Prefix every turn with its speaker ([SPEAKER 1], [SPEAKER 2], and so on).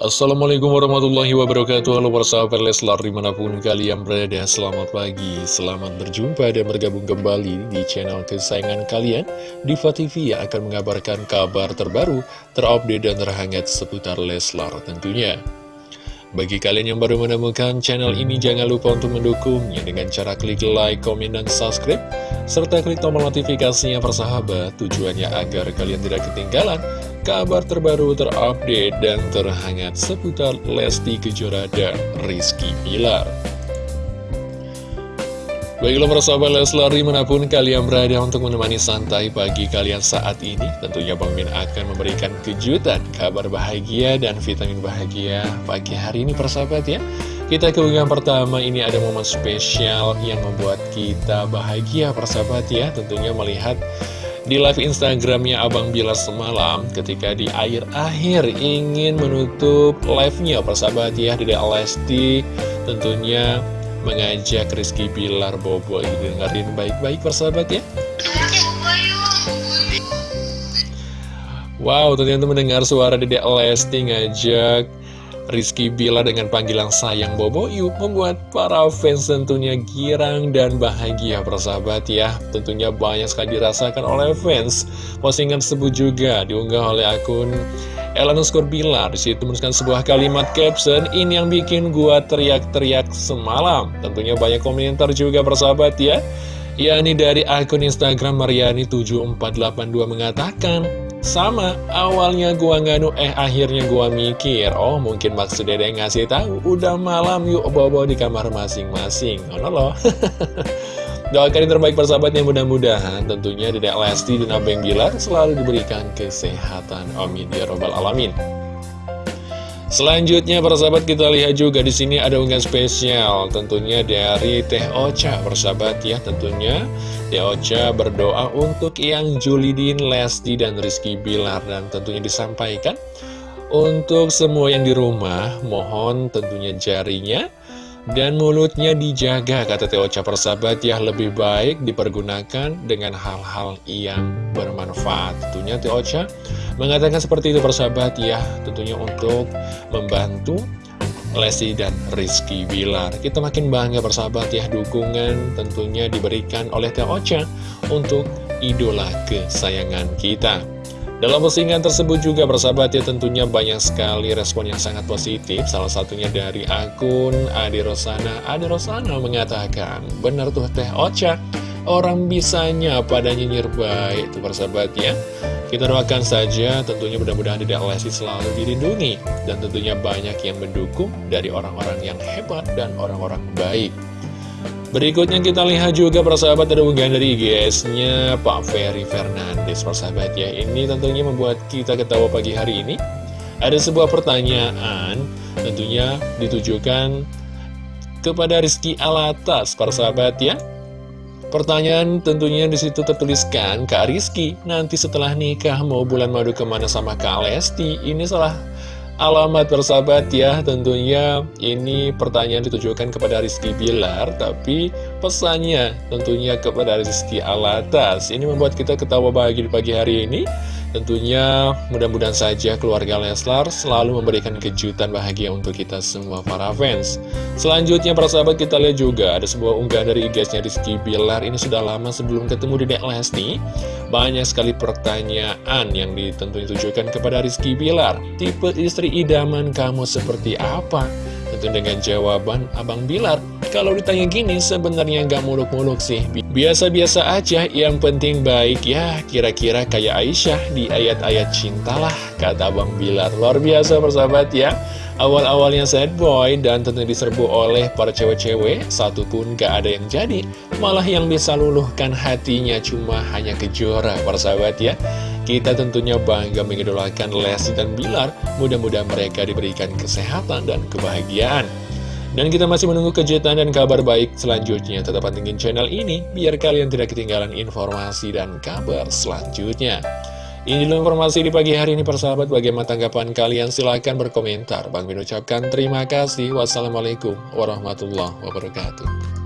[SPEAKER 1] Assalamualaikum warahmatullahi wabarakatuh. Halo persahabat Leslar di mana pun kalian berada Selamat pagi, selamat berjumpa dan bergabung kembali di channel kesayangan kalian. Diva TV yang akan mengabarkan kabar terbaru Terupdate dan terhangat seputar Leslar tentunya bagi kalian yang baru menemukan channel ini, jangan lupa untuk mendukungnya dengan cara klik like, komen, dan subscribe, serta klik tombol notifikasinya persahabat, tujuannya agar kalian tidak ketinggalan kabar terbaru terupdate dan terhangat seputar Lesti Kejora dan Rizky Pilar. Baiklah persahabat Leslar di mana pun kalian berada untuk menemani santai pagi kalian saat ini Tentunya Bang Min akan memberikan kejutan, kabar bahagia dan vitamin bahagia pagi hari ini persahabat ya. Kita ke unggahan pertama ini ada momen spesial yang membuat kita bahagia persahabat ya. Tentunya melihat di live Instagramnya Abang Bilar semalam ketika di akhir-akhir ingin menutup live-nya persahabat ya Dede Lesti tentunya mengajak Rizky Bilar Bobo dengerin baik-baik persahabat ya. Wow ternyata mendengar suara Dedek Lesti ngajak Rizky Bilar dengan panggilan sayang Bobo Yuk membuat para fans tentunya girang dan bahagia persahabat ya. Tentunya banyak sekali dirasakan oleh fans. Postingan tersebut juga diunggah oleh akun Elanus Bilar di situ menuliskan sebuah kalimat caption ini yang bikin gua teriak-teriak semalam. Tentunya banyak komentar juga persahabat ya. Yakni dari akun Instagram Mariani7482 mengatakan sama, awalnya gua nganu eh akhirnya gua mikir Oh mungkin maksud dede ngasih tahu Udah malam yuk bawa-bawa di kamar masing-masing. Oh no loh Doakan yang terbaik persahabatnya mudah-mudahan tentunya Dedek Lesti dan Abeng Bilar selalu diberikan kesehatan. Amin ya robbal alamin. Selanjutnya persahabat kita lihat juga di sini ada unggahan spesial tentunya dari Teh Ocha persahabat ya tentunya Teh Ocha berdoa untuk yang Julidin, Lesti dan Rizky Bilar dan tentunya disampaikan untuk semua yang di rumah mohon tentunya jarinya dan mulutnya dijaga, kata Teo Ocha persahabat ya lebih baik dipergunakan dengan hal-hal yang bermanfaat. Tentunya Teo Ocha mengatakan seperti itu persahabat ya, tentunya untuk membantu Lesti dan Rizky Bilar. Kita makin bangga persahabat ya, dukungan tentunya diberikan oleh Teo Ocha untuk idola kesayangan kita. Dalam postingan tersebut juga bersahabat ya tentunya banyak sekali respon yang sangat positif. Salah satunya dari akun Adi Rosana. Adi Rosana mengatakan Benar tuh Teh Ocha. Orang bisanya pada nyinyir baik Itu bersahabat ya. Kita doakan saja tentunya mudah-mudahan tidak Lesti selalu dilindungi. Dan tentunya banyak yang mendukung dari orang-orang yang hebat dan orang-orang baik Berikutnya kita lihat juga persahabat ada unggahan dari IGS-nya Pak Ferry Fernandes. Persahabat ya Ini tentunya membuat kita ketawa pagi hari ini. Ada sebuah pertanyaan tentunya ditujukan kepada Rizky Alatas persahabat ya. Pertanyaan tentunya di situ tertuliskan Kak Rizky nanti setelah nikah mau bulan madu ke mana sama Kak Lesti? Ini salah Alamat bersahabat ya tentunya ini pertanyaan ditujukan kepada Rizky Bilar Tapi pesannya tentunya kepada Rizky Alatas. Ini membuat kita ketawa bahagia di pagi hari ini Tentunya mudah-mudahan saja keluarga Leslar selalu memberikan kejutan bahagia untuk kita semua para fans. Selanjutnya para sahabat kita lihat juga ada sebuah unggahan dari IG-nya Rizky Bilar. Ini sudah lama sebelum ketemu Dedek Lesti Banyak sekali pertanyaan yang ditentunya ditujukan kepada Rizky Bilar. Tipe istri idaman kamu seperti apa? Tentu dengan jawaban Abang Bilar Kalau ditanya gini sebenarnya nggak muluk-muluk sih. Biasa-biasa aja yang penting baik ya. Kira-kira kayak Aisyah di ayat-ayat cintalah Kata Abang Bilar. Luar biasa persahabat ya. Awal-awalnya sad boy dan tentu diserbu oleh para cewek-cewek Satu pun gak ada yang jadi. Malah yang bisa luluhkan hatinya cuma hanya kejora persahabat ya. Kita tentunya bangga mengidolakan Lesti dan Bilar, mudah-mudahan mereka diberikan kesehatan dan kebahagiaan. Dan kita masih menunggu kejutan dan kabar baik selanjutnya. Tetap pantengin channel ini, biar kalian tidak ketinggalan informasi dan kabar selanjutnya. Ini dulu informasi di pagi hari ini persahabat. Bagaimana tanggapan kalian? Silahkan berkomentar. Bang Min ucapkan terima kasih. Wassalamualaikum warahmatullahi wabarakatuh